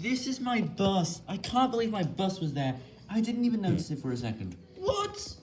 This is my bus. I can't believe my bus was there. I didn't even notice it for a second. What?